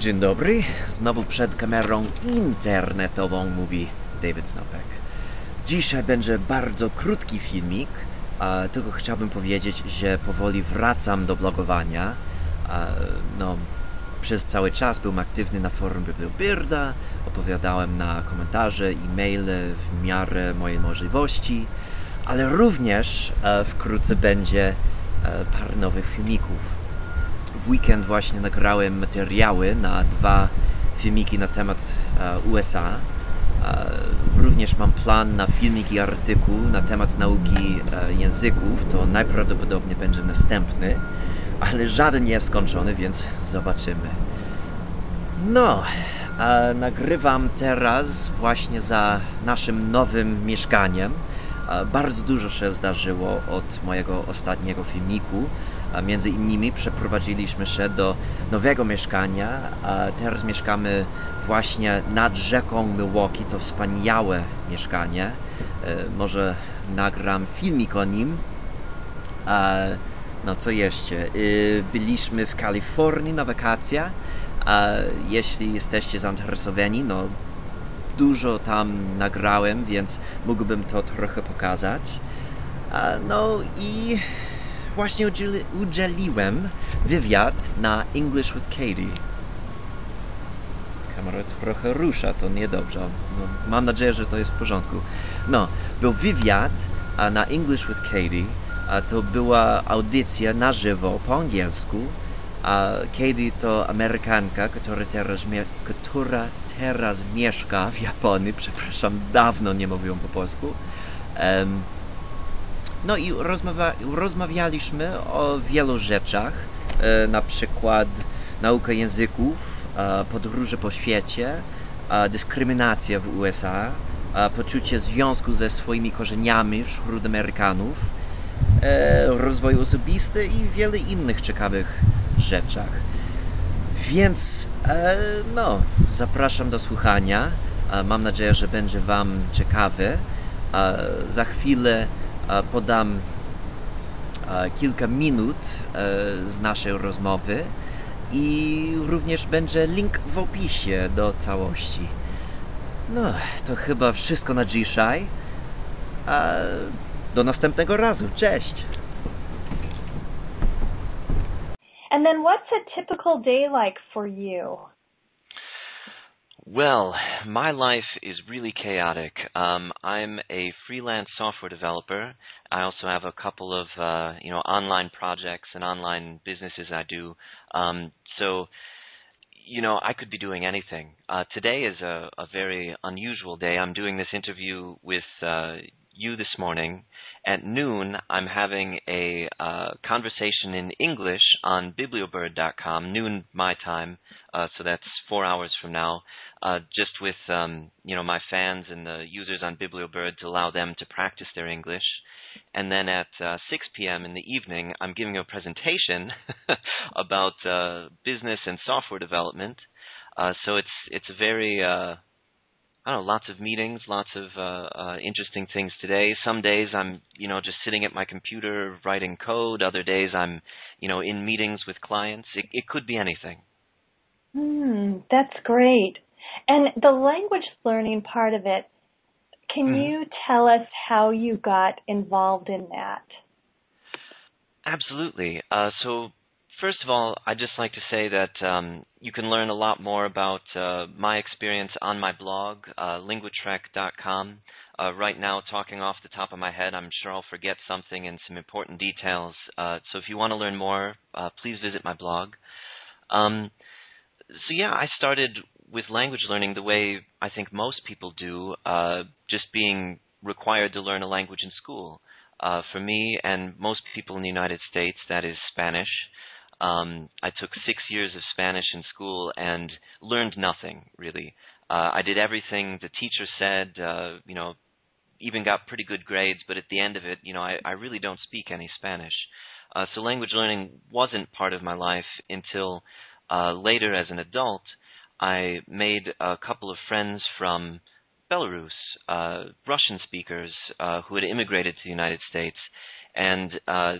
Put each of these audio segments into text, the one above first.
Dzień dobry, znowu przed kamerą internetową mówi David Snopek. Dzisiaj będzie bardzo krótki filmik, tylko chciałbym powiedzieć, że powoli wracam do blogowania. No, przez cały czas byłem aktywny na forum Bibliobirda, opowiadałem na komentarze, e-maile w miarę mojej możliwości, ale również e, wkrótce będzie e, parę nowych filmików w weekend właśnie nagrałem materiały na dwa filmiki na temat e, USA. E, również mam plan na filmik i artykuł na temat nauki e, języków. To najprawdopodobniej będzie następny, ale żaden nie jest skończony, więc zobaczymy. No, nagrywam teraz właśnie za naszym nowym mieszkaniem. Bardzo dużo się zdarzyło od mojego ostatniego filmiku. Między innymi przeprowadziliśmy się do nowego mieszkania. Teraz mieszkamy właśnie nad rzeką Milwaukee. To wspaniałe mieszkanie. E, Może nagram filmik o nim. A, No co jeszcze? Y, Byliśmy w Kalifornii na wakacjach. A jeśli jesteście zainteresowani, no dużo tam nagrałem, więc mógłbym to trochę pokazać. No i właśnie udzieli, udzieliłem wywiad na English with Katie. Kamera trochę rusza, to niedobrze. No, mam nadzieję, że to jest w porządku. No, był wywiad na English with Katie. A to była audycja na żywo po angielsku. A Katie to Amerykanka, która teraz, która teraz mieszka w Japonii. Przepraszam, dawno nie mówiłem po polsku. Em, no i rozmawia, rozmawialiśmy o wielu rzeczach, e, na przykład nauka języków, podróże po świecie, dyskryminacja w USA, poczucie związku ze swoimi korzeniami wśród Amerykanów, e, rozwój osobisty i wiele innych ciekawych rzeczach. Więc e, no, zapraszam do słuchania. Mam nadzieję, że będzie Wam ciekawy. Za chwilę podam kilka minut e, z naszej rozmowy i również będzie link w opisie do całości. No, to chyba wszystko na dzisiaj. E, do następnego razu. Cześć! And then what's a typical day like for you? Well, my life is really chaotic. Um, I'm a freelance software developer. I also have a couple of uh, you know online projects and online businesses I do. Um, so, you know, I could be doing anything. Uh, today is a, a very unusual day. I'm doing this interview with uh, you this morning. At noon, I'm having a uh, conversation in English on bibliobird.com, noon my time, uh, so that's four hours from now, uh, just with um, you know my fans and the users on Bibliobird to allow them to practice their English. And then at uh, 6 p.m. in the evening, I'm giving a presentation about uh, business and software development. Uh, so it's it's a very I don't know, lots of meetings, lots of uh, uh, interesting things today. Some days I'm, you know, just sitting at my computer writing code. Other days I'm, you know, in meetings with clients. It, it could be anything. Hmm, that's great. And the language learning part of it, can Mhm. you tell us how you got involved in that? Absolutely. Uh, so, first of all, I'd just like to say that um, you can learn a lot more about uh, my experience on my blog, uh, linguatrek.com. Uh, right now, talking off the top of my head, I'm sure I'll forget something and some important details. Uh, so, if you want to learn more, uh, please visit my blog. Um, so, yeah, I started with language learning the way I think most people do, uh, just being required to learn a language in school. Uh, for me and most people in the United States, that is Spanish. Um, I took six years of Spanish in school and learned nothing really. Uh, I did everything the teacher said. Uh, you know, even got pretty good grades, but at the end of it, you know, I, I really don't speak any Spanish. Uh, so language learning wasn't part of my life until uh, later as an adult. I made a couple of friends from Belarus, uh, Russian speakers uh, who had immigrated to the United States, and uh,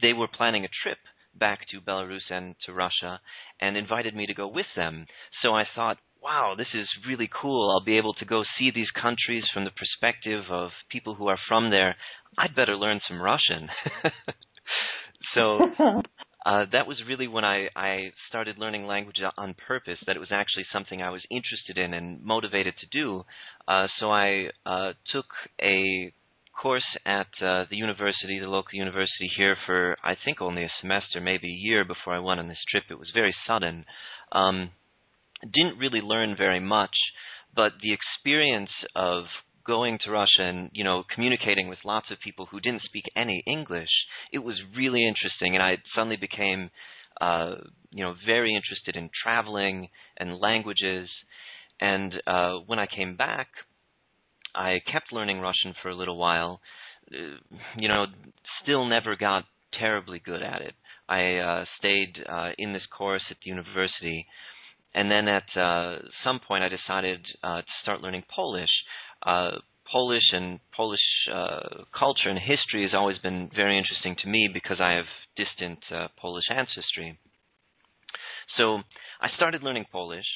they were planning a trip back to Belarus and to Russia and invited me to go with them. So I thought, wow, this is really cool. I'll be able to go see these countries from the perspective of people who are from there. I'd better learn some Russian. so uh, that was really when I, I started learning language on purpose, that it was actually something I was interested in and motivated to do. Uh, so I uh, took a course at uh, the university, the local university here, for I think only a semester, maybe a year before I went on this trip. It was very sudden. Um, didn't really learn very much, but the experience of going to Russia and you know communicating with lots of people who didn't speak any English, it was really interesting, and I suddenly became uh, you know very interested in traveling and languages. And uh, when I came back, I kept learning Russian for a little while. Uh, you know, still never got terribly good at it. I uh, stayed uh, in this course at the university, and then at uh, some point I decided uh, to start learning Polish. Uh, Polish and Polish uh, culture and history has always been very interesting to me because I have distant uh, Polish ancestry. So I started learning Polish,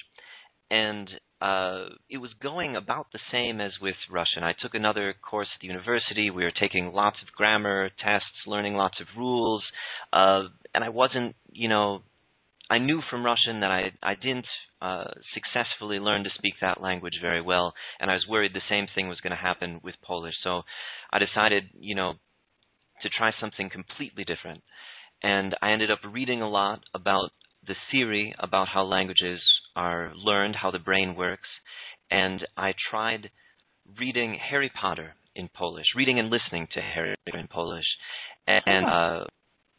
and uh, it was going about the same as with Russian. I took another course at the university. We were taking lots of grammar tests, learning lots of rules, uh, and I wasn't, you know, I knew from Russian that I I didn't uh, successfully learn to speak that language very well, and I was worried the same thing was going to happen with Polish. So I decided, you know, to try something completely different, and I ended up reading a lot about the theory about how languages are learned, how the brain works, and I tried reading Harry Potter in Polish, reading and listening to Harry Potter in Polish, and uh,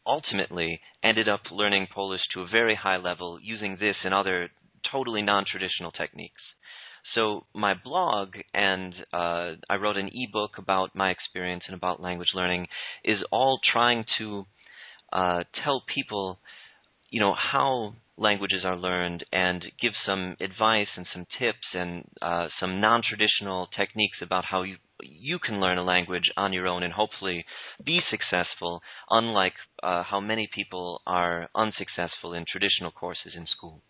ultimately ended up learning Polish to a very high level using this and other totally non-traditional techniques. So my blog and uh, I wrote an ebook about my experience and about language learning is all trying to uh, tell people, you know, how languages are learned and give some advice and some tips and uh, some non-traditional techniques about how you you can learn a language on your own and hopefully be successful, unlike uh, how many people are unsuccessful in traditional courses in school.